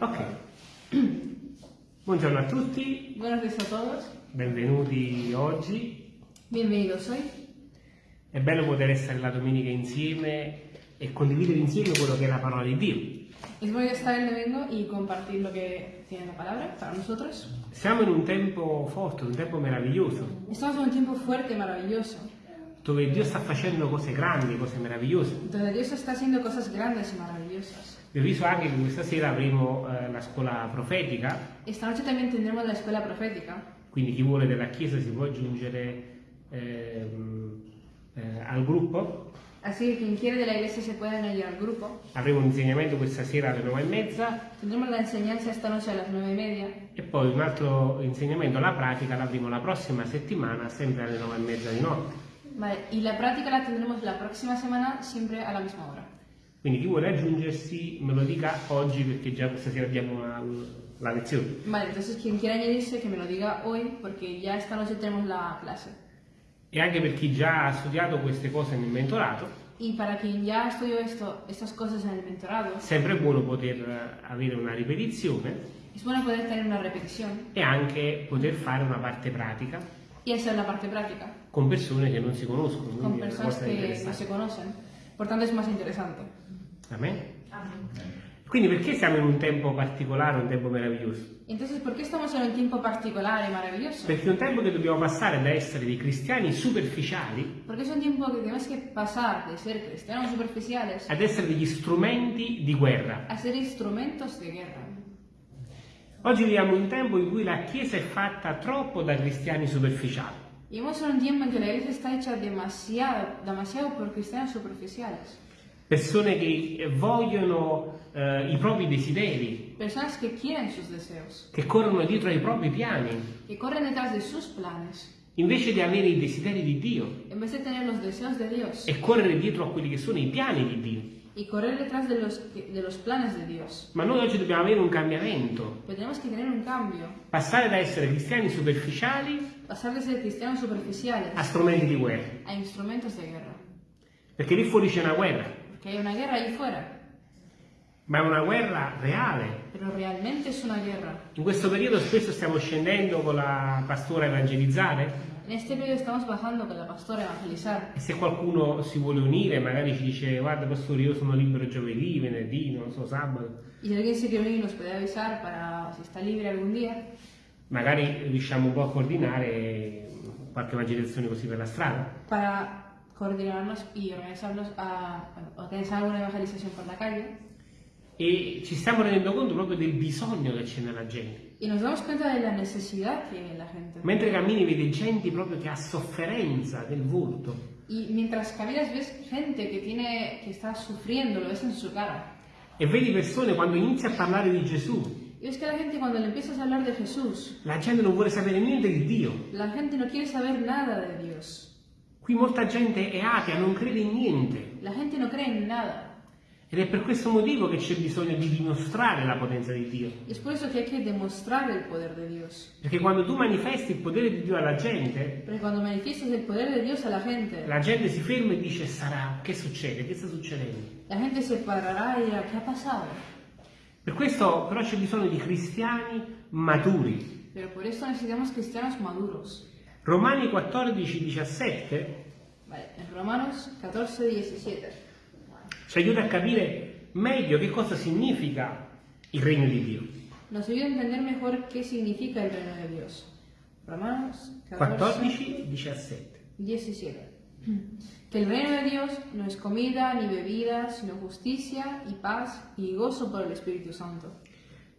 Ok. Buongiorno a tutti, días a todos. benvenuti oggi. Bienvenidos hoy. È bello poter essere la domenica insieme e condividere insieme quello che è la parola di Dio. Es bonito estar el domingo y compartir lo que tiene la palabra para nosotros. Siamo in un tempo forte, un tempo meraviglioso, Estamos en un tiempo fuerte y maravilloso, dove Dio sta facendo cose grandi, cose meravigliose. donde Dios está haciendo cosas grandes y maravillosas. Vi avviso anche che questa sera avremo eh, la scuola profetica, Esta noche también tendremos la escuela profética, quindi chi vuole della Chiesa si può aggiungere ehm, eh, al gruppo. así que quien quiere de la iglesia se puede unir al grupo. Avremo un insegnamento questa sera alle nove e mezza Tendremos la enseñanza esta noche a las nueve y media e poi un altro insegnamento, la pratica, l'avremo la prossima settimana, sempre alle nove e mezza di notte. Vale, y la práctica la tendremos la próxima semana siempre a la misma hora. Quindi chi vuole aggiungersi me lo dica oggi perché già questa sera abbiamo la, la lezione. Vale, entonces quien quiera añadirse que me lo diga hoy porque ya esta noche tenemos la clase. E anche per chi già ha studiato queste cose nel mentorato, Y para quien ya estudió esto, estas cosas en el mentorado, sempre è buono poter avere una ripetizione es bueno poder tener una repetición e anche poter fare una parte pratica y hacer la parte práctica con persone che non si conoscono, con quindi è una personas cosa que no interessante. se conocen. Por tanto, es más interesante. Amen? Quindi perché siamo in un tempo particolare, un tempo meraviglioso? Entonces, ¿por qué estamos en un tiempo particular y maravilloso? Perché è un tempo che dobbiamo passare da essere dei cristiani superficiali Porque es un tiempo que tenemos que pasar de ser cristianos superficiales ad essere degli strumenti di guerra. a ser instrumentos de guerra. Oggi viviamo un tempo in cui la Chiesa è fatta troppo da cristiani superficiali. Vivimos en un tiempo en que la iglesia está hecha demasiado, demasiado por cristianos superficiales. Persone che vogliono eh, i propri desideri, Personas que quieren sus deseos, che corrono dietro ai propri piani, que corren detrás de sus planes, invece di avere i desideri di Dio. En vez de tener los deseos de Dios. e correre dietro a quelli che sono i piani di Dio. y correr detrás de los, de los planes de Dios. Ma noi oggi dobbiamo avere un cambiamento, Pero tenemos que tener un cambio, passare da essere cristiani superficiali pasar de ser cristianos superficiales a strumenti di guerra, a instrumentos de guerra. perché lì fuori c'è una guerra, Porque hay una guerra ahí fuera, ma è una guerra reale. pero realmente es una guerra. In questo periodo spesso stiamo scendendo con la pastora a evangelizzare En este periodo estamos bajando con la pastora a evangelizar. e se qualcuno si vuole unire magari ci dice guarda pastore io sono libero giovedì, venerdì, non so, sabato, Y si alguien se quiere unir nos puede avisar para si está libre algún día. magari riusciamo un po' a coordinare qualche evangelizzazione così per la strada. para coordinarnos y organizarnos a bueno, organizar alguna evangelización por la calle. E ci stiamo rendendo conto proprio del bisogno che c'è nella gente. Y nos damos cuenta de la necesidad que tiene la gente. Mentre cammini vedi gente proprio che ha sofferenza del volto, Y mientras caminas ves gente que tiene que está sufriendo, lo ves en su cara. e vedi persone quando inizi a parlare di Gesù, Y ves que la gente cuando le empiezas a hablar de Jesús, la gente non vuole sapere niente di Dio. la gente no quiere saber nada de Dios. Qui molta gente è atea, non crede in niente. La gente no cree en nada. Ed è per questo motivo che c'è bisogno di dimostrare la potenza di Dio. Es por eso que hay que demostrar el poder de Dios. Perché quando tu manifesti il potere di Dio alla gente, Porque cuando manifiestas el poder de Dios a la gente, la gente si ferma e dice sarà, che succede? Che sta succedendo? la gente se parará y dirá, ¿qué ha pasado? Per questo però c'è bisogno di cristiani maturi. Pero por eso necesitamos cristianos maduros. Romani 14, 17 Vale, en Romanos 14, 17. ci aiuta a capire meglio che cosa significa il regno di Dio. Nos ayuda a entender mejor qué significa el reino de Dios. Romanos 14, 14, 17. 17. Que el reino de Dios no es comida ni bebida, sino justicia y paz y gozo por el Espíritu Santo.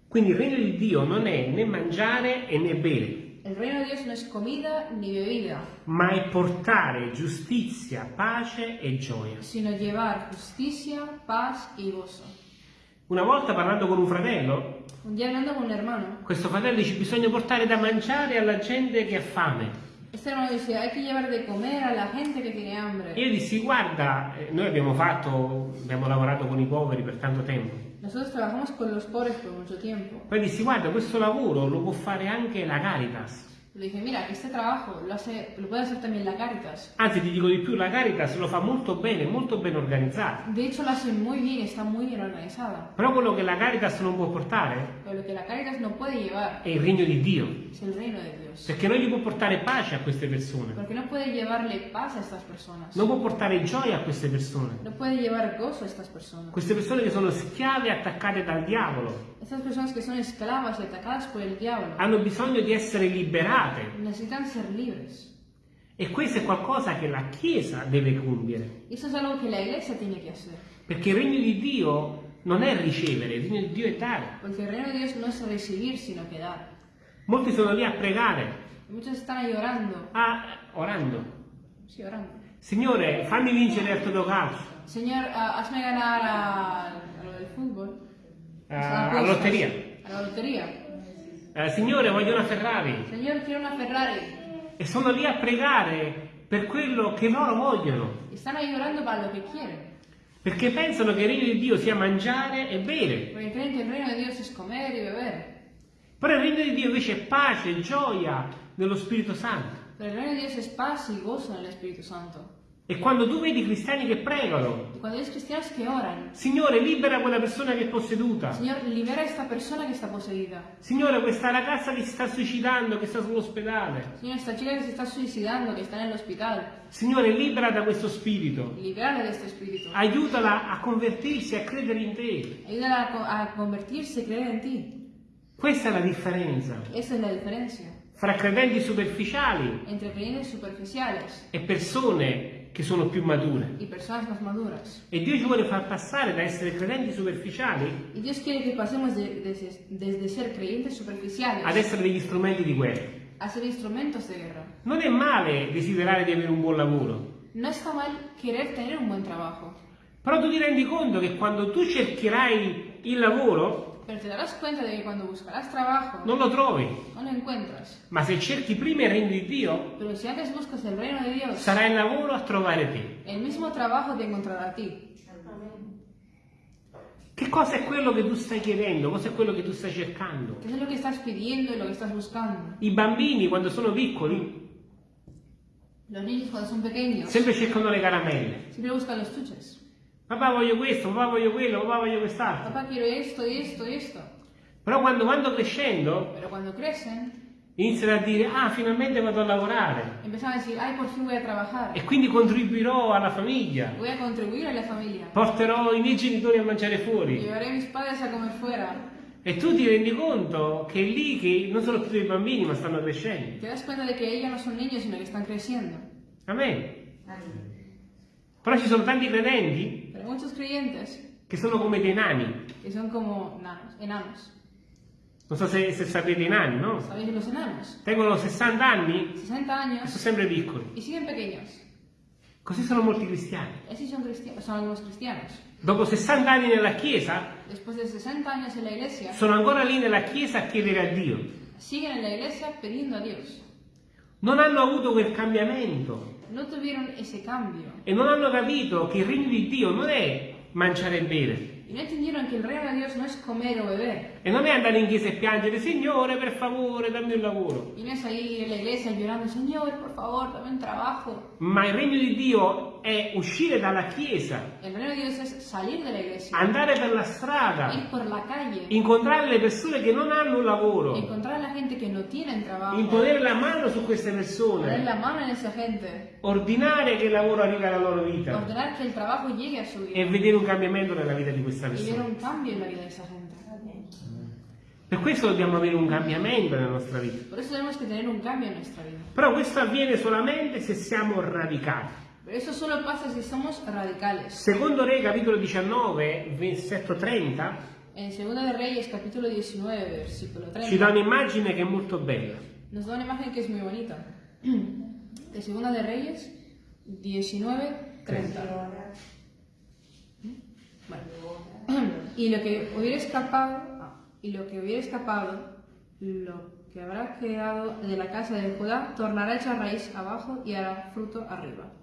Quindi il regno di Dio non è né mangiare e né bere, El reino de Dios no es comida ni bebida, ma è portare giustizia, pace e gioia. sino llevar justicia, paz y gozo. Una volta parlando con un fratello, Un día hablando con un hermano, questo fratello dice bisogna portare da mangiare alla gente che ha fame. este hermano dice, hay que llevar de comer a la gente que tiene hambre. Io dissi guarda, eh, noi abbiamo fatto, abbiamo lavorato con i poveri per tanto tempo. Nosotros trabajamos con los pobres por mucho tiempo. Poi dissi guarda, questo lavoro lo può fare anche la Caritas. Le dije, mira, este trabajo lo, hace, lo puede hacer también la Caritas. Anzi, ti dico di più, la Caritas lo fa molto bene, molto ben organizzato. De hecho, lo hace muy bien, está muy bien organizada. Però quello che la Caritas non può portare Pero lo que la Caritas no puede llevar è il regno di Dio. es el reino de Dios. Perché non gli può portare pace a queste persone. Porque no puede llevarle paz a estas personas. Non può portare gioia a queste persone. No puede llevar gozo a estas personas. Queste persone che sono schiave attaccate dal diavolo Estas personas que son esclavas y atacadas por el diablo hanno bisogno di essere liberate. necesitan ser libres. E questo è qualcosa che la Chiesa deve compiere. Eso es algo que la iglesia tiene que hacer. Perché il regno di Dio non è ricevere, il regno di Dio è dare. Porque el reino de Dios no es recibir, sino que dar. Molti sono lì a pregare, muchos están ahí orando. a- orando. Sí, orando. Signore, fammi vincere il Totocalcio, Señor, ah, hazme ganar a, a lo del fútbol. a- Las alla lotteria. A la lotería. Eh, Signore, voglio una Ferrari. Señor, quiero una Ferrari. E sono lì a pregare per quello che loro vogliono. Y están ahí orando para lo que quieren. Perché pensano che il regno di Dio sia mangiare e bere. Porque creen que el reino de Dios es comer y beber. Però il regno di Dio invece è pace, gioia nello Spirito Santo. Pero el reino de Dios es paz y gozo en el Espíritu Santo. E quando tu vedi cristiani che pregano, oran, Signore, libera quella persona che è posseduta. Señor, libera a esta persona que está poseída. Signore, questa ragazza che si sta suicidando, che sta sull'ospedale. Señor, esta chica que se está suicidando, en el hospital, Signore, libera da questo spirito. libérala de este espíritu. Aiutala a convertirsi, a credere in te. Ayúdala a, co- a convertirse y creer en ti. Questa è la differenza. Esa es la diferencia. Fra credenti superficiali e persone che sono più mature. E Dio ci vuole far passare da essere credenti superficiali de- superficiales ad essere degli strumenti di de guerra. Non è male desiderare di avere un buon lavoro, No está mal querer tener un buen trabajo, però tu ti rendi conto che quando tu cercherai il lavoro pero te darás cuenta de que cuando buscarás trabajo non lo trovi. no lo encuentras. Ma se cerchi prima il regno di Dio, Pero si antes buscas el reino de Dios, sarà il lavoro a trovare te. el mismo trabajo te encontrará a ti. Che cosa è quello che tu stai chiedendo? Cosa è quello che tu stai cercando? ¿Qué es lo que estás pidiendo y lo que estás buscando? I bambini, quando sono piccoli, Los niños cuando son pequeños sempre cercano le caramelle. siempre buscan los chuches. Papà voglio questo, papà voglio quello, papà voglio quest'altro. Papá, quiero esto y esto y esto. Però quando vanno crescendo, crecen, iniziano a dire, ah, finalmente vado a lavorare. empiezan a decir, ay, por fin voy a. E quindi contribuirò alla famiglia. Porterò i miei genitori a mangiare fuori. A. E tu ti rendi conto che è lì che non sono più dei bambini, ma stanno crescendo. Te das cuenta de que ellos no son niños, sino que están creciendo. Amen. Però ci sono tanti credenti muchos creyentes che sono come dei nani. que son como nanos, enanos. Non so se, se sapete i nani, no? ¿Sabéis los enanos? Tengono 60 anni 60 e años sono sempre piccoli. y siguen pequeños. Così sono molti cristiani. Así son, cristi- son algunos cristianos. Dopo 60 anni nella Chiesa, Después de 60 años en la iglesia, sono ancora lì nella Chiesa a chiedere a Dio. siguen en la iglesia pidiendo a Dios. Non hanno avuto quel cambiamento No tuvieron ese cambio. e non hanno capito che il regno di Dio non è mangiare e bere. De. E non è andare in chiesa e piangere, Signore, per favore, dammi un lavoro. Y no es ahí en la iglesia llorando, Señor, por favor, dame un trabajo. Ma il regno di Dio è uscire dalla chiesa, andare per la strada, calle, incontrare le persone che non hanno un lavoro, encontrar la gente que no tienen trabajo, imponere la mano su queste persone, ordinare che il lavoro arrivi alla loro vita e vedere un cambiamento nella vita di questa persona. Per questo dobbiamo avere un cambiamento nella nostra vita. Però questo avviene solamente se siamo radicali. Pero eso solo pasa si somos radicales. Secondo Re, capitolo 19, versetto 30, En 2 de Reyes, capítulo 19, versículo ci dà 30, un'immagine che è molto bella. nos da una imagen que es muy bonita. De 2 de Reyes 19, 30. Bueno. Y lo que hubiera escapado, y lo que hubiera escapado, lo que habrá quedado de la casa de Judá, tornará a echar raíz abajo y hará fruto arriba.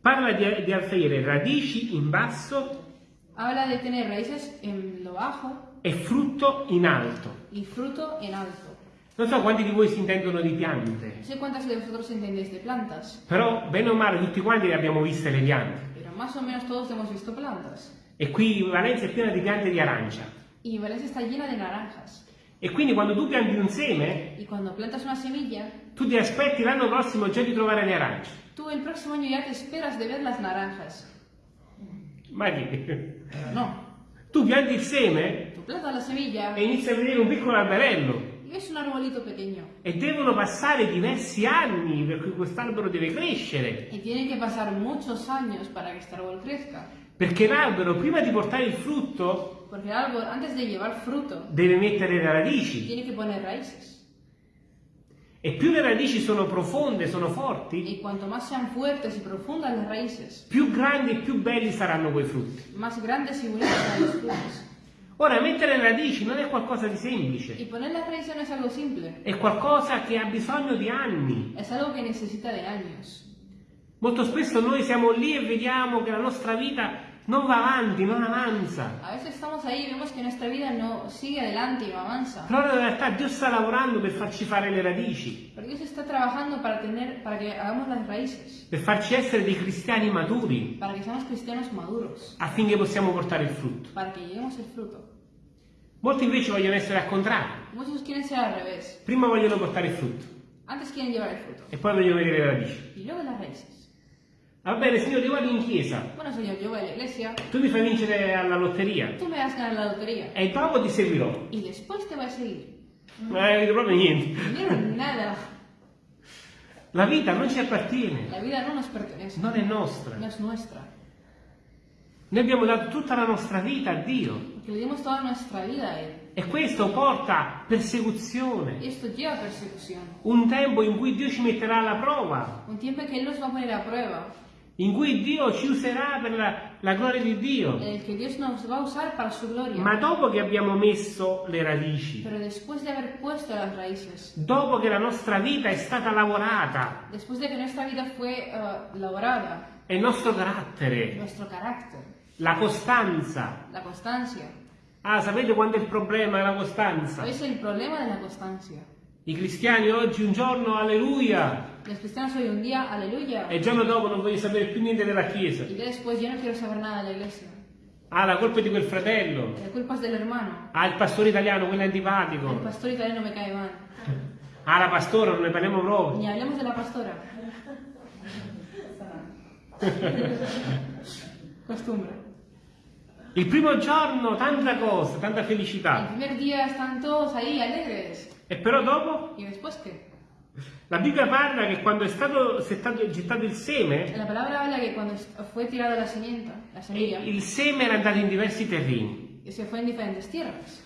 Parla di, di avere radici in basso Habla de tener raíces en lo bajo e frutto in alto. y fruto en alto. Non so quanti di voi si intendono di piante, No sé cuántas de vosotros entendéis de plantas, però bene o male tutti quanti le abbiamo viste le piante. pero más o menos todos hemos visto plantas. E qui Valencia è piena di piante di arancia. Y Valencia está llena de naranjas. E quindi quando tu pianti un seme, Y cuando plantas una semilla, tu ti aspetti l'anno prossimo già di trovare le arance. Tú el próximo año ya te esperas de ver las naranjas. Ma che? Pero no. Tu pianti il seme Tú plantas la semilla e inizi a vedere un piccolo alberello. y ves un arbolito pequeño. E devono passare diversi anni per cui quest'albero deve crescere. Y tienen que pasar muchos años para que este árbol crezca. Perché l'albero, prima di portare il frutto, Porque el árbol, antes de llevar fruto, deve mettere le radici. tiene que poner raíces. E più le radici sono profonde, sono forti, Y cuanto más sean fuertes y profundas las raíces, più grandi e più belli saranno quei frutti. más grandes y bonitos serán los frutos. Ora, mettere le radici non è qualcosa di Y semplice, poner las raíces no es algo simple, è qualcosa che ha bisogno di anni. es algo que necesita de años. Molto spesso noi siamo lì e vediamo che la nostra vita non va avanti, non avanza. A veces estamos ahí y vemos que nuestra vida no sigue adelante y no avanza. Però in realtà Dio sta lavorando per farci fare le radici, Pero Dios está trabajando para, tener, para que hagamos las raíces, per farci essere dei cristiani maturi, para que seamos cristianos maduros, affinché possiamo portare il frutto. para que lleguemos el fruto. Molti invece vogliono essere al contrario. Muchos quieren ser al revés. Prima vogliono portare il frutto Antes quieren llevar el fruto e poi vogliono vedere le radici. y luego las raíces. Va bene, signore, io vado in chiesa, Bueno, Señor, yo voy a la iglesia, tu mi fai vincere alla lotteria tú me vas a ganar la lotería e dopo ti seguirò. y después te voy a seguir. Non hai capito proprio niente. Nada. La vita non ci appartiene, La vida no nos pertenece, non è nostra. no es nuestra. Noi abbiamo dato tutta la nostra vita a Dio Porque le dimos toda nuestra vida a Él. e questo porta persecuzione. Un tempo in cui Dio ci metterà alla prova, Un en que Él nos va a poner a prueba, in cui Dio ci userà per la, la gloria di Dio. gloria. Ma dopo che abbiamo messo le radici, de raíces, dopo che la nostra vita è stata lavorata de que nuestra vida fue eh, labrada, e il nostro carattere, carácter, la costanza. la. Ah, sapete quando è il problema della costanza? ¿Sabéis el problema de la constancia? I cristiani oggi un giorno, alleluia, Los cristianos hoy un día, aleluya, e il giorno dopo non voglio sapere più niente della Chiesa. y después yo no quiero saber nada de la iglesia. Ah, la colpa è di quel fratello. La culpa es del hermano. Ah, il pastore italiano, quello è El antipatico. pastor italiano me cae mal. Ah, la pastora, non ne parliamo proprio. Ni hablemos de la pastora. Costumbre. Il primo giorno, tanta cosa, tanta El felicità. primer día están todos ahí alegres. E però dopo? ¿Y después qué? La Bibbia parla che quando è stato settato- gettato il seme, La palabra habla que cuando fue tirada la semilla, la semilla il seme era andato in diversi terreni. se fue en diferentes tierras.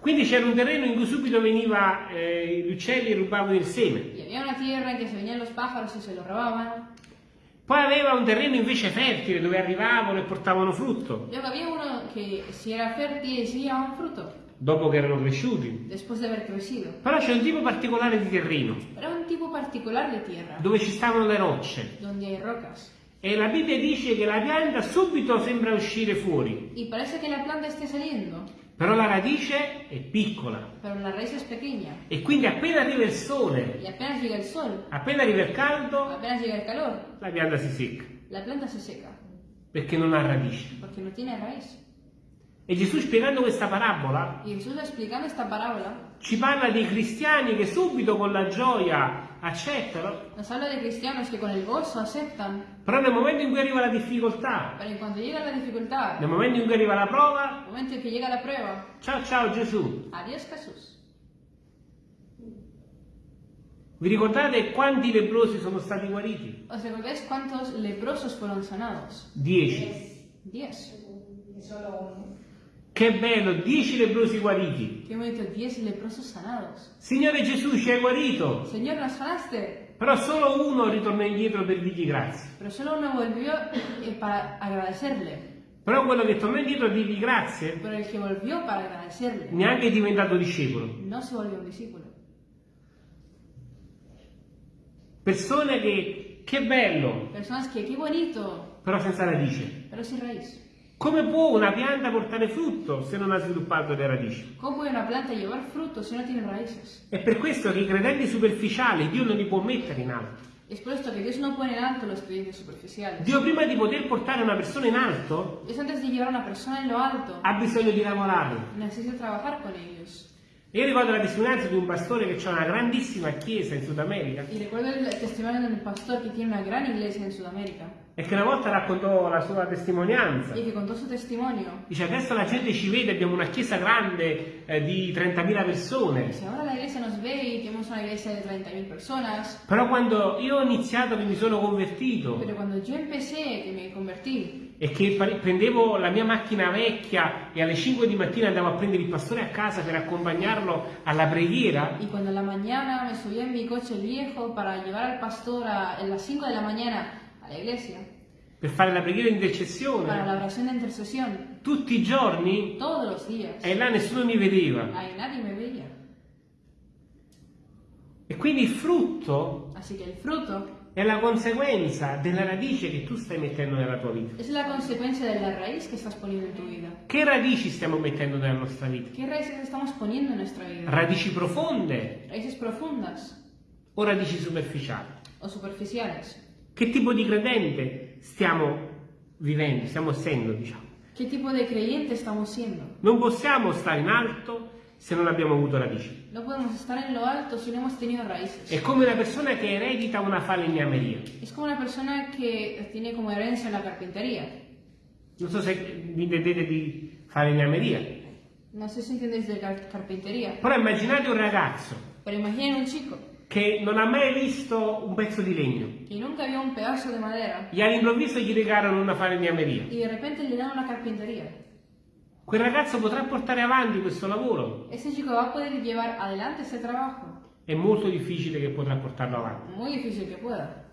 Quindi c'era un terreno in cui subito veniva eh, gli uccelli e rubavano il seme. Y había una tierra en que se venían los pájaros y se lo robaban. Poi aveva un terreno invece fertile dove arrivavano e portavano frutto, Luego había uno que si era fértil y daba un fruto, dopo che erano cresciuti. después de haber crecido. Però c'è un tipo particolare di terreno, Era un tipo particular de tierra, dove ci stavano le rocce. donde hay rocas. E la Bibbia dice che la pianta subito sembra uscire fuori, Y parece que la planta esté saliendo, però la radice è piccola. E quindi appena arriva il sole, llega el sol, appena arriva il caldo, el calor, la pianta si secca, se perché non ha radice. no. E Gesù spiegando questa parabola Y Jesús explicando esta parábola ci parla dei cristiani che subito con la gioia accettano, però nel momento in cui arriva la difficoltà, la dificultad, nel momento in cui arriva la prova, la prueba, ciao ciao Gesù. adiós Jesús. Vi ricordate quanti leprosi sono stati guariti? ¿Os recordáis cuántos leprosos fueron sanados? Dieci. Diez. Che bello, dieci leprosi guariti. Qué bonito, diez leprosos sanados. Signore Gesù ci hai guarito, Señor, nos sanaste. però solo uno ritorna indietro per dirgli grazie. Pero solo uno volvió para agradecerle. Però quello che torna indietro a dirgli grazie neanche è diventato discepolo. no se volvió un discípulo. Persone che, che bello, qué bonito, però senza radice. pero sin raíz. Come può una pianta portare frutto se non ha sviluppato le radici? ¿Cómo una planta llevar fruto si no tiene raíces? È per questo che i credenti superficiali Dio non li può mettere in alto. Es por esto que Dios no pone en alto los creyentes superficiales. Dio prima di poter portare una persona in alto Dios antes de llevar a una persona en lo alto, ha bisogno di lavorare. necesita trabajar con ellos. Io ricordo la testimonianza di un pastore che ha una grandissima chiesa in Sud America Y recuerdo el testimonio de un pastor que tiene una gran iglesia en Sudamérica e che una volta raccontò la sua testimonianza. y que contó su testimonio. Dice adesso la gente ci vede, abbiamo una chiesa grande eh, di 30.000 persone. Si ahora la iglesia nos ve tenemos una iglesia de 30.000 personas, Però quando io ho iniziato che mi sono convertito pero cuando yo empecé, que me convertí, e che prendevo la mia macchina vecchia e alle 5 di mattina andavo a prendere il pastore a casa per accompagnarlo alla preghiera, y cuando en la mañana me subía en mi coche viejo para llevar al pastor a, en las 5 de la mañana a la iglesia, per fare la preghiera di para intercessione, la oración de intercesión, tutti i giorni todos los días, e là nessuno mi vedeva. ahí nadie me veía. E quindi il frutto Así que el fruto è la conseguenza della radice che tu stai mettendo nella tua vita. es la consecuencia de la raíz que estás poniendo en tu vida. Che radici stiamo mettendo nella nostra vita? ¿Qué raíces estamos poniendo en nuestra vida? Radici profonde ¿Raíces profundas o radici superficiali? o superficiales? Che tipo di credente stiamo vivendo, stiamo essendo, diciamo? ¿Qué tipo de creyente estamos siendo? Non possiamo stare in alto se non abbiamo avuto radici. No podemos estar en lo alto si no hemos tenido raíces. È come una persona che eredita una falegnameria. Es como una persona que tiene como herencia la carpintería. Non so se vi intendete di falegnameria. No sé si entendéis de car- carpintería, Però immaginate un ragazzo pero imaginen un chico che non ha mai visto un pezzo di legno que nunca vio un pedazo de madera e all'improvviso gli regalano una falegnameria. y de repente le dan una carpintería. Quel ragazzo potrà portare avanti questo lavoro? Ese chico va a poder llevar adelante ese trabajo. È molto difficile che potrà portarlo avanti. Muy difícil que pueda.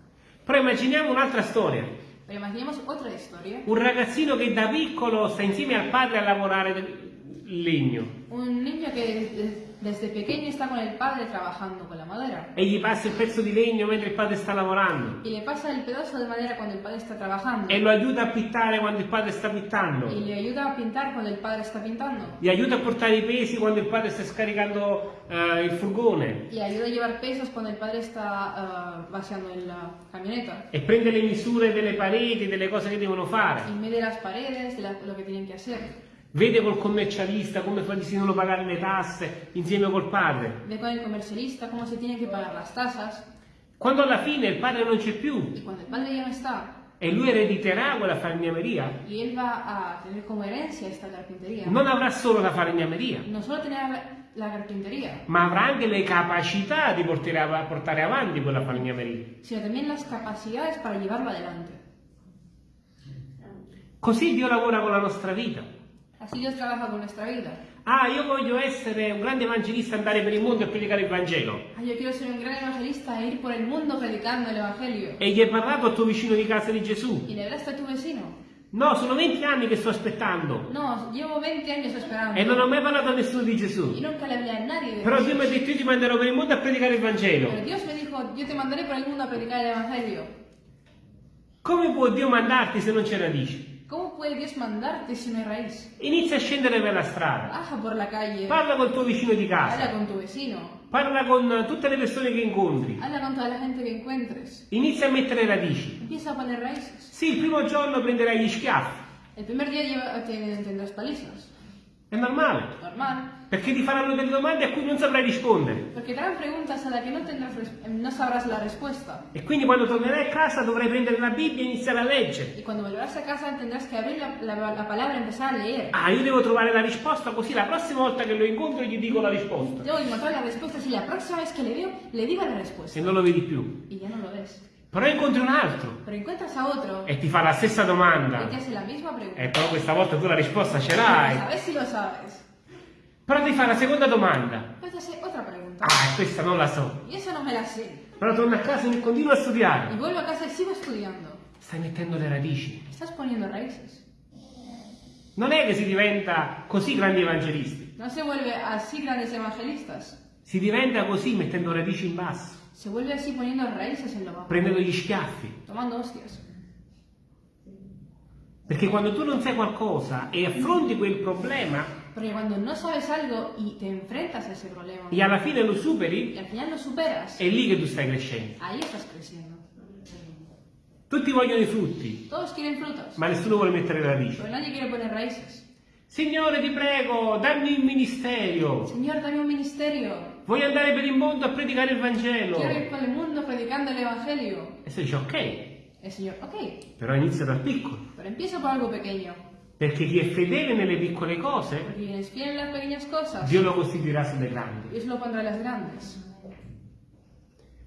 Però immaginiamo un'altra storia. Pero imaginemos otra historia. Un ragazzino che da piccolo sta insieme al padre a lavorare legno Un niño que desde, pequeño está con el padre trabajando con la madera. e gli passa il pezzo di legno mentre il padre sta lavorando Y le pasa el pedazo de madera cuando el padre está trabajando. e lo aiuta a pittare quando il padre sta pittando. Y le ayuda a pintar cuando el padre está pintando. Gli aiuta a portare i pesi quando il padre sta scaricando eh, il furgone Y ayuda a llevar pesos cuando el padre está ah, vaciando la camioneta. e prende le misure delle pareti, delle cose che devono fare. Y mide las paredes de la- lo que tienen que hacer. Vede col commercialista come si devono pagare le tasse insieme col padre. Ve con el comercialista cómo se tienen que pagar las tasas. Quando alla fine il padre non c'è più Y cuando el padre ya no está, e lui erediterà quella falegnameria, y él va a tener como herencia esta carpintería, non avrà solo la falegnameria, no solo tener la, carpintería, ma avrà anche le capacità di portare, portare avanti quella falegnameria. sino también las capacidades para llevarlo adelante. Così Dio lavora con la nostra vita. Así Dios trabaja con nuestra vida. Ah, io voglio essere un grande evangelista, andare per il mondo e predicare il Vangelo. Ah, yo quiero ser un gran evangelista e ir por el mundo predicando el Evangelio. E gli hai parlato al tuo vicino di casa di Gesù? ¿Y le hablaste a tu vecino? No, sono 20 anni che sto aspettando No, llevo 20 años esperando. e non ho mai parlato a nessuno di Gesù. nunca le hablé a nadie Però. Dio mi ha detto io ti manderò per il mondo a predicare il Vangelo. Pero Dios me dijo, yo te mandaré por el mundo a predicar el Evangelio. Come può Dio mandarti se non c'è radici? ¿Cómo puede Dios mandarte si raíz? Inizia a scendere per la strada, Baja por la calle, parla col tuo vicino di casa, con tu vecino, parla con tutte le persone che incontri, habla con toda la gente que encuentres. inizia a mettere radici. Empieza a poner raíces. Sì, il primo giorno prenderai gli schiaffi, primer día lleva, te- tendrás palizas. È normale, Normal. perché ti faranno delle domande a cui non saprai rispondere. Te harán preguntas a las que no, tendrás res- no sabrás la respuesta. E quindi quando tornerai a casa dovrai prendere la Bibbia e iniziare a leggere. Y cuando volverás a casa tendrás que abrir la, la- la palabra y empezar a leer. Ah, io devo trovare la risposta così la prossima volta che lo incontro gli dico la risposta. Debo encontrar las respuestas y la próxima vez que le veo, le digo la Se respuesta. non lo vedi più. Y ya no lo ves. Però incontri un altro Pero encuentras a otro e ti fa la stessa domanda. te hace la misma pregunta. E però questa volta tu la risposta ce l'hai. ver si lo sabes. Però ti fa la seconda domanda. Pues te hace otra pregunta. Ah, questa non la so. Y eso no me la sé. Però torna a casa e continua a studiare. vuelvo a casa y sigo estudiando. Stai mettendo le radici. Estás poniendo raíces. Non è che si diventa così grandi evangelisti. No se vuelve así grandes evangelistas. Si diventa così mettendo radici in basso, Se vuelve así poniendo raíces en lo bajo. prendendo gli schiaffi. Tomando hostias. Perché quando tu non sai qualcosa e affronti quel problema Porque cuando no sabes algo y te enfrentas a ese problema e alla fine lo superi, al final lo superas, è lì che tu stai crescendo. ahí estás creciendo. Tutti vogliono i frutti, Todos quieren frutos, ma nessuno vuole mettere le radici. pero nadie quiere poner raíces. Signore, ti prego, dammi un ministero. Señor, dame un ministerio. Voglio andare per il mondo a predicare il Vangelo. Quiero ir por el mundo predicando el Evangelio. E se dice ok, El Señor, ok, però inizia dal piccolo. pero empiezo por algo pequeño. Perché chi è fedele nelle piccole cose, cosas, Dio lo costituirà sulle grandi. Dios lo pondrá en las grandes.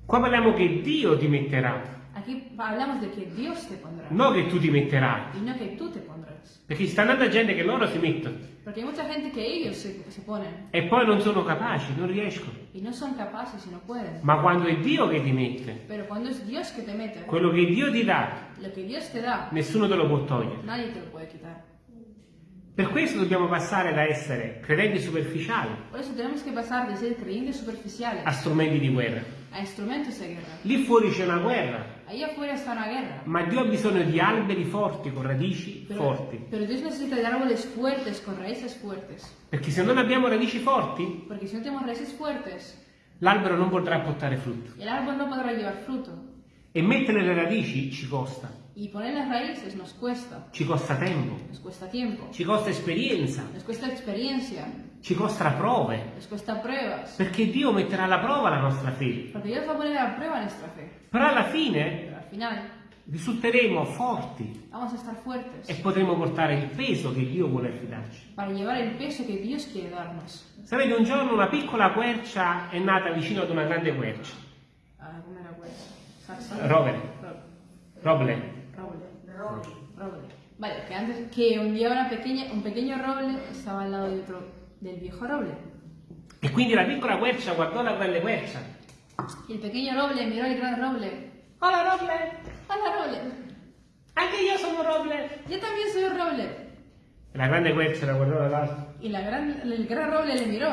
Qua parliamo che Dio ti metterà, Aquí hablamos de que Dios te pondrá, non che tu ti metterai. y no que tú te pondrás. Perché ci sta andando gente che loro si mettono Porque hay mucha gente que ellos se, se ponen e poi non sono capaci, non riescono. y no son capaces y no pueden. Ma quando è Dio che ti mette, Pero cuando es Dios que te mete, quello che Dio ti dà, lo que Dios te da, nessuno te lo può togliere. nadie te lo puede quitar. Per questo dobbiamo passare da essere credenti superficiali a strumenti di guerra. Lì fuori c'è una guerra, ma Dio ha bisogno di alberi forti, con radici Pero, forti. pero fuertes, fuertes. Perché se non abbiamo radici forti, fuertes, l'albero non potrà portare frutto. no fruto. E mettere le radici ci costa. Y poner las raíces nos cuesta. Ci costa tempo, Nos cuesta tiempo. ci costa esperienza, Nos cuesta experiencia. ci costa prove. Nos cuesta pruebas. Perché Dio metterà alla prova la nostra fede. Porque Dios va a poner a prueba nuestra fe. Però alla fine al final risulteremo forti vamos a estar fuertes e potremo portare il peso che Dio vuole affidarci. para llevar el peso que Dios quiere darnos. Sapete, un giorno una piccola quercia è nata vicino ad una grande quercia. Ah, ¿Cómo era? Sarsa. Rovere. Ro- Roble. Roble. Roble. Vale, que antes que un día una pequeña, un pequeño roble estaba al lado de otro, del viejo roble. E quindi la piccola quercia guardò la grande quercia. Y el pequeño roble miró al gran roble. Hola Roble! ¡Hola, roble! Anche io sono Roble! Yo también soy un roble. La grande quercia la guardò dall'alto. Y la gran, el gran roble le miró.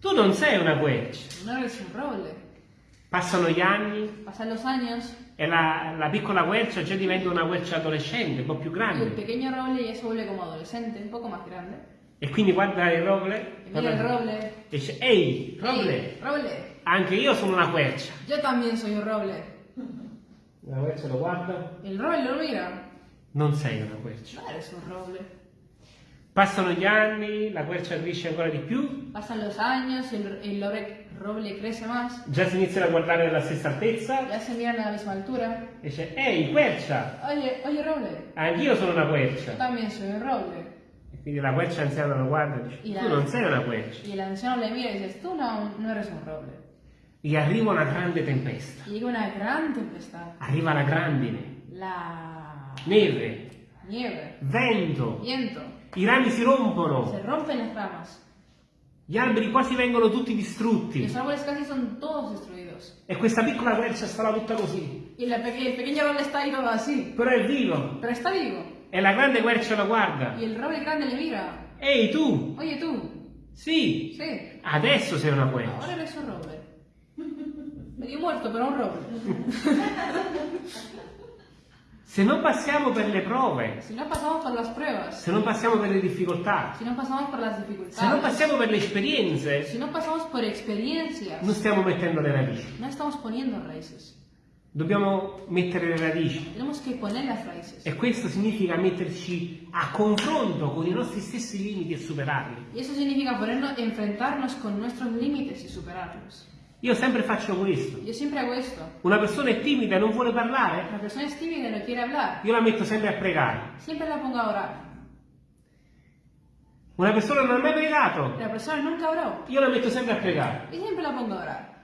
Tu non sei una quercia. No eres un roble. Passano gli anni Pasan los años e la, la piccola quercia già diventa una quercia adolescente, un po' più y el grande. pequeño roble ya se vuelve como adolescente, un poco más grande. E quindi guarda il Roble mira el roble. e dice, ehi, Roble, ¡Ey, roble! anche io sono una quercia. Yo también soy un roble. La quercia lo guarda, El roble lo mira. non sei una quercia. No eres un roble. Passano gli anni, la quercia cresce ancora di più, Pasan los años, el, el roble, crece más. già si iniziano a guardare alla stessa altezza Ya se miran a la misma altura. e dice, ehi, quercia, Oye, oye, roble. anch'io sono una Yo quercia. también soy un roble. E quindi la quercia anziana lo guarda e dice, tu non sei una quercia. Y el anciano le mira y dice, tú no, no eres un roble. E arriva una grande tempesta, llega una gran tempestad. arriva la grandine, La neve, nieve, vento, viento. I rami si rompono, Se rompen las ramas. gli alberi quasi vengono tutti distrutti los árboles casi son todos destruidos. e questa piccola quercia sta là tutta così, Y la pe- el pequeño roble está ahí todo así. però è vivo Pero está vivo. e la grande quercia lo guarda. Y el roble grande le mira. Ehi tu, Oye tú, sì, sí, adesso sei una quercia. ahora eres un roble. Medio muerto, pero un roble. Se non passiamo per le prove, Si no pasamos por las pruebas, se non passiamo per le difficoltà, si no pasamos por las se non dificultades, passiamo per le esperienze, si no pasamos por experiencias, non stiamo mettendo le radici. no estamos poniendo raíces. Dobbiamo mettere le radici. E questo significa metterci a confronto con i nostri stessi limiti e superarli. Y eso significa ponernos, enfrentarnos con nuestros límites y superarlos. Io sempre faccio questo. Yo siempre hago esto. Una persona è timida e non vuole parlare, La persona es tímida y no quiere hablar. io la metto sempre a pregare. Siempre la pongo a orar. Una persona non ha mai pregato, La persona nunca oró. io la metto sempre a pregare. Y siempre la pongo a orar.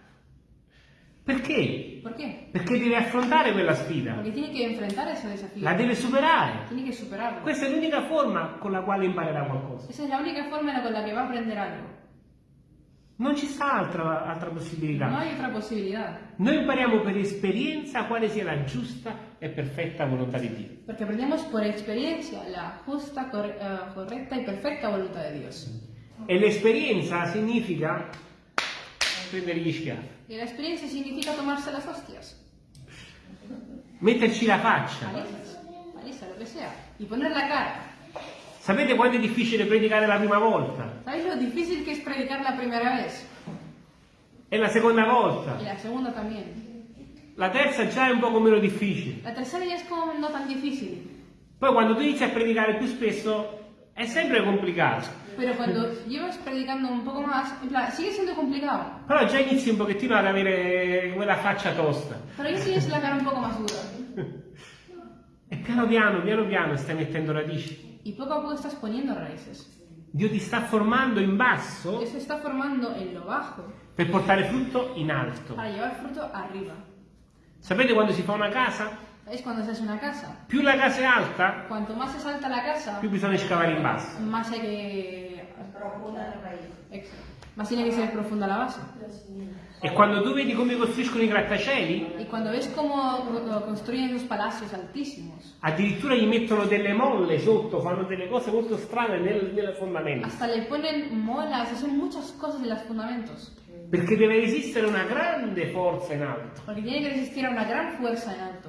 Perché? ¿Por qué? Perché deve affrontare quella sfida, Porque tiene que enfrentar ese desafío. la deve superare. Tiene que superarlo. Questa è l'unica forma con la quale imparerà qualcosa. Es la única forma con la que va a aprender algo. Non ci sta altra, altra No possibilità. hay otra posibilidad. Noi impariamo per esperienza quale sia la giusta e perfetta volontà di Dio. Porque aprendemos por experiencia la corre- eh, correcta y perfecta voluntad de Dios. E l'esperienza significa prendere gli schiaffi, Y la experiencia significa tomarse las hostias. metterci la faccia, paliza, lo que sea. y poner la cara. Sapete quanto è difficile predicare la prima volta? ¿Sabéis lo difícil que es predicar la primera vez? E la seconda Y volta? la segunda también. La terza già è un poco meno difficile. La tercera ya es como no tan difícil. Poi quando tu inizi a predicare più spesso è sempre complicato. Pero cuando llevas predicando un poco más, en plan, sigue siendo complicado. Però già inizi un pochettino ad avere quella faccia tosta. Pero ya tienes la cara un poco más dura. E piano piano, piano piano stai mettendo radici. Y poco a poco estás poniendo raíces. Dio ti sta formando in basso Dios está formando en lo bajo per portare frutto in alto. para llevar fruto arriba. Sapete quando si fa una casa? ¿Sabéis cuando se hace una casa? Più la casa è alta, Cuanto más es alta la casa, più bisogna scavare in basso. más hay que... Exacto. Más tiene que ser profunda la base. E quando tu vedi come costruiscono i grattacieli, Y cuando ves cómo co- construyen esos palacios altísimos, addirittura gli mettono delle molle sotto, fanno delle cose molto strane nel, nelle fondamenta. hasta le ponen molas, hacen muchas cosas en los fundamentos. Perché deve resistere una grande forza in alto. Porque tiene a una gran fuerza en alto.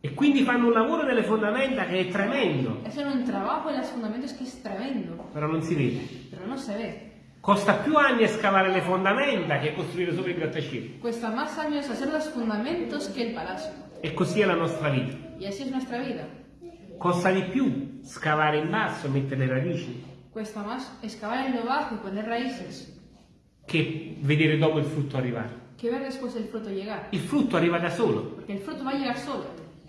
E quindi fanno un lavoro nelle fondamenta che è tremendo, Hacen un trabajo en los fundamentos que es tremendo, però non si vede. pero no se ve. Costa più anni scavare le fondamenta che costruire sopra i grattacieli. Cuesta más años hacer los fundamentos que el palacio. E così è la nostra vita. Y así es nuestra vida. Costa di più scavare in basso e mettere le radici Cuesta más excavar en lo bajo y poner raíces che vedere dopo il frutto arrivare. que ver después el fruto llegar. Il frutto arriva da solo, Porque el fruto va a llegar solo.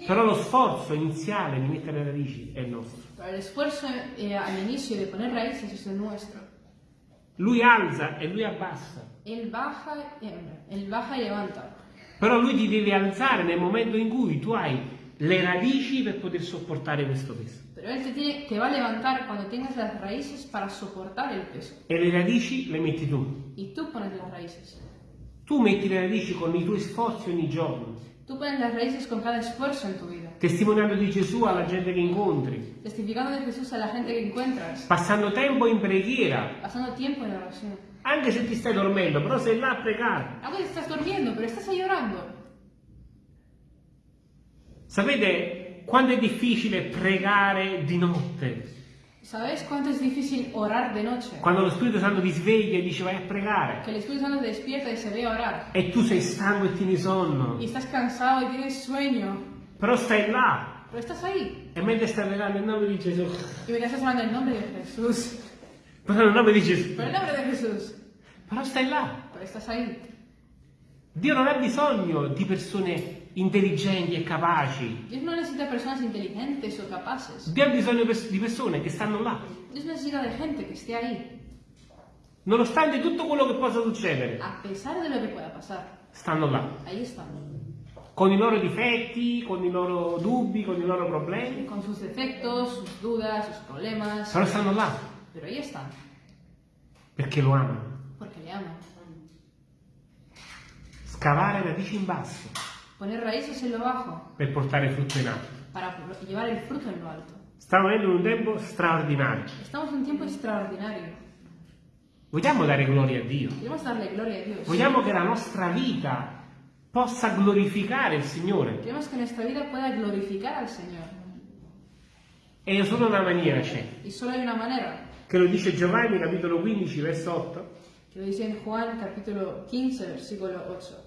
però lo sforzo iniziale di mettere le radici è nostro. Pero el esfuerzo eh, al inicio de poner raíces es el nuestro. Lui alza e lui abbassa, Él baja, él baja levanta. però lui ti deve alzare nel momento in cui tu hai le radici per poter sopportare questo peso. Pero Él te, tiene, te va a levantar cuando tengas las raíces para soportar el peso. E le radici le metti tu. Y tú pones las raíces. Tu metti le radici con i tuoi sforzi ogni giorno, Tú pones las raíces con cada esfuerzo en tu vida. testimoniando di Gesù alla gente che incontri, Testificando de Jesús a la gente que encuentras. passando tempo in preghiera, Pasando tiempo en oración. anche se ti stai dormendo, però sei là a pregare. Aunque te estás durmiendo, pero estás ahí orando. Sapete quanto è difficile pregare di notte? ¿Sabes cuánto es difícil orar de noche? Quando lo Spirito Santo ti sveglia e dice vai a pregare Que el Espíritu Santo te despierta y se ve a orar. e tu sei stanco e tieni sonno, Y estás cansado y tienes sueño. però stai là Pero estás ahí. e mentre stai pregando il nome di Gesù, Y me estás hablando en nombre de Jesús. però nel nome di Gesù, Por el nombre de Jesús. però stai là. Pero estás ahí. Dio non ha bisogno di persone intelligenti e capaci, Dios no necesita personas inteligentes o capaces. Dio ha bisogno di persone che stanno là, Dios necesita de gente que esté ahí. nonostante tutto quello che possa succedere, A pesar de lo que pueda pasar. stanno là, Ahí están. con i loro difetti, con i loro dubbi, con i loro problemi, Con sus defectos, sus dudas, sus problemas. però stanno là Pero ahí están. perché lo amano. Porque le aman. Scavare radici in basso Poner raíces en lo bajo per portare frutto in alto. para llevar el fruto en lo alto. Stiamo vivendo un tempo straordinario. Estamos en un tiempo extraordinario. Vogliamo dare gloria a Dio. Gloria a Dios. Vogliamo che la nostra vita possa glorificare il Signore. Queremos que nuestra vida pueda glorificar al Señor. E solo una maniera c'è, che lo dice Giovanni capitolo 15 verso 8. que lo dice en Juan capítulo 15, versículo 8.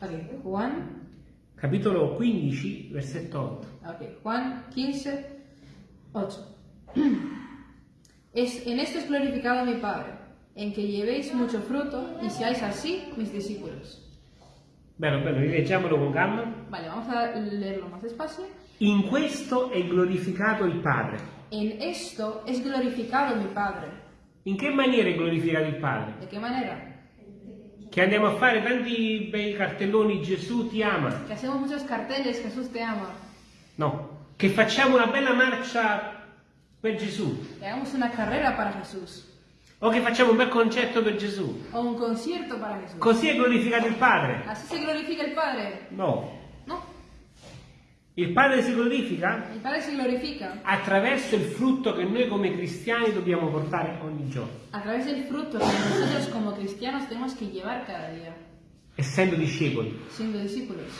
Ok, Juan, Capitolo 15 versetto 8. ok, Juan 15, 8. Es, en esto es glorificado mi Padre, en que llevéis mucho fruto y seáis así mis discípulos. Bello, bello, rileggiamolo con calma. Vale, vamos a leerlo más despacio. In questo è glorificato il Padre. En esto es glorificado mi Padre. In che maniera è glorificato il Padre? ¿De qué manera? Che andiamo a fare tanti bei cartelloni Gesù ti ama. Que hacemos muchos carteles, Jesús te ama. No, che facciamo una bella marcia per Gesù. Que hagamos una carrera para Jesús. O che facciamo un bel concerto per Gesù. O un concierto para Jesús. Così è glorificato il Padre. Así se glorifica el Padre. No. Il Padre si glorifica el Padre se glorifica attraverso il frutto che noi come cristiani dobbiamo portare ogni giorno. a través del fruto que nosotros como cristianos tenemos que llevar cada día, Essendo discepoli. siendo discípulos.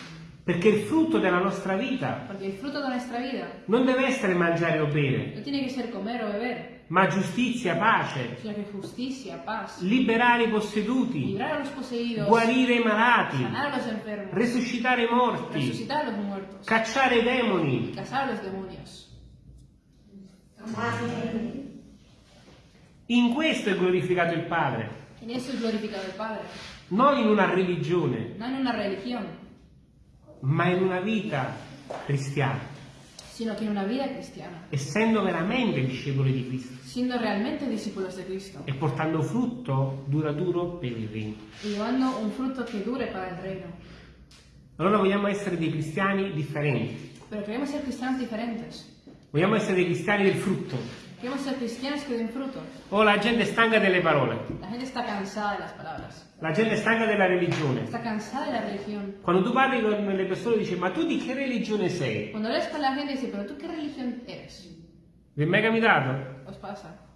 Perché il frutto della nostra vita Porque el fruto de nuestra vida non deve essere mangiare o bere, no tiene que ser comer o beber, ma giustizia, pace, justicia, paz, liberare i posseduti, guarire i malati, enfermos, resuscitare i morti, muertos, cacciare i demoni. In questo è glorificato il Padre, glorificado el Padre, non in una religione, no una religión, ma in una vita cristiana, sino que en una vida cristiana, essendo veramente discepoli di Cristo siendo realmente discípulos de Cristo e portando frutto duraturo per il regno. y llevando un fruto que dure para el reino. Allora vogliamo essere dei cristiani differenti, Pero queremos ser cristianos diferentes, vogliamo essere dei cristiani del frutto. Queremos ser cristianos que den fruto. O la gente è stanca delle parole, La gente está cansada de las palabras, la gente è stanca della religione. está cansada de la religión. Quando tu parli con le persone dici ma tu di che religione sei? Cuando lees con la gente dice, pero tú qué religión eres? Vi è mai capitato? ¿Os pasa?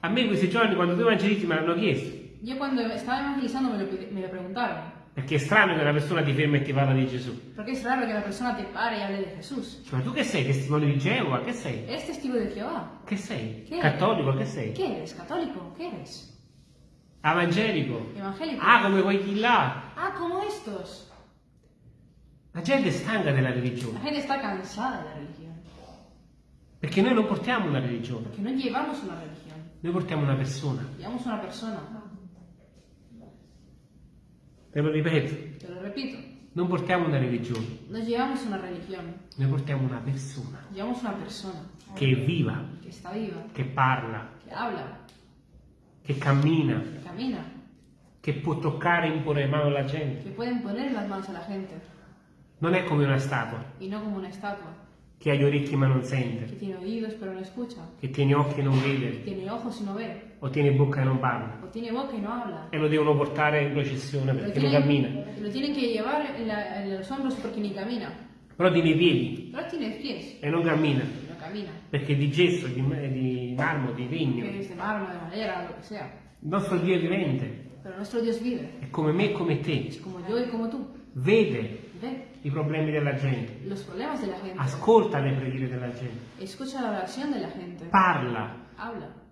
A me questi giorni quando due evangelisti me l'hanno chiesto, Yo cuando estaba evangelizando me lo, me lo preguntaron, perché è strano che una persona ti ferma e ti parla di Gesù. porque es raro que la persona te pare y hable de Jesús. Cioè, ma tu che sei? Testimone di Geova? Che sei? ¿Eres testigo de Jehová? Che sei? Che? Cattolico? Che sei? ¿Qué eres? ¿Católico? ¿Qué eres? Evangelico? ¿Evangélico? Ah, come quelli là. Ah, como estos. La gente è stanca della La religione, gente está cansada de la religión, perché noi non portiamo una religione, porque no llevamos una religión, noi portiamo una persona. llevamos una persona. Te lo ripeto, Te lo repito, non portiamo una religione, no llevamos una religión, noi portiamo una persona. Llevamos una persona. Che è viva, que está viva, che parla, que habla, che cammina, que camina, che può toccare e imporre mano alla gente. que pueden poner las manos a la gente. Non è come una statua. Y no como una estatua, che ha gli orecchi ma non que sente, tiene oídos pero no escucha, che tiene occhi e non que vede, tiene ojos y no ve, o tiene bocca e non parla. o tiene boca y no habla. E lo devono portare in processione perché non cammina. tienen, lo tienen que llevar en, la- en los hombros porque ni camina, Però tiene i piedi pero tiene pies e non cammina y no camina. perché è di gesso, di, di marmo, di que legno. es de mármol, de madera, lo que sea. Il nostro Dio è vivente, Pero nuestro Dios vive, è come me e come te. es como yo y como tú. Vede Ve i problemi della gente, los problemas de la gente, ascolta le preghiere della gente, escucha la oración de la gente, parla, habla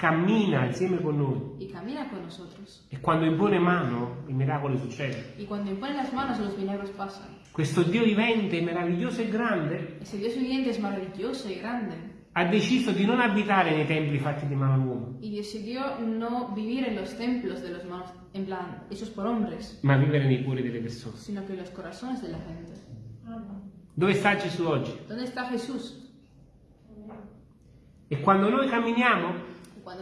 cammina insieme con noi. y camina con nosotros. E quando impone mano, i miracoli succedono. Y cuando impone las manos, los milagros pasan. Questo Dio vivente, meraviglioso e grande, Ese Dios viviente es maravilloso y grande. Ha deciso di non abitare nei templi fatti di mano d'uomo, Y decidió no vivir en los templos de los manos, en plan, hechos por hombres, ma vivere nei cuori delle persone. sino que los corazones de la gente. Dove sta Gesù oggi? ¿Dónde está Jesús? E quando noi camminiamo,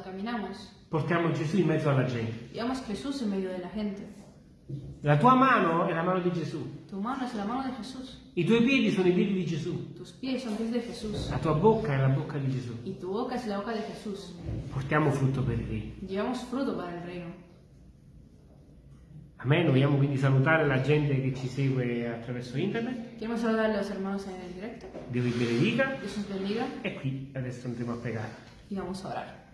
caminamos, portiamo Gesù in mezzo alla gente. llevamos Jesús en medio de la gente. La tua mano è la mano di Gesù, Tu mano es la mano de Jesús. i tuoi piedi sono i piedi di Gesù, Tus pies son pies de Jesús. la tua bocca è la bocca di Gesù. Y tu boca es la boca de Jesús. Portiamo frutto per il regno. Llevamos fruto para el reino. Amen. Vogliamo quindi salutare la gente che ci segue attraverso internet. Saludar a los hermanos en el directo. Dio vi benedica. Dios os bendiga E qui adesso andremo a pregare. y vamos a orar.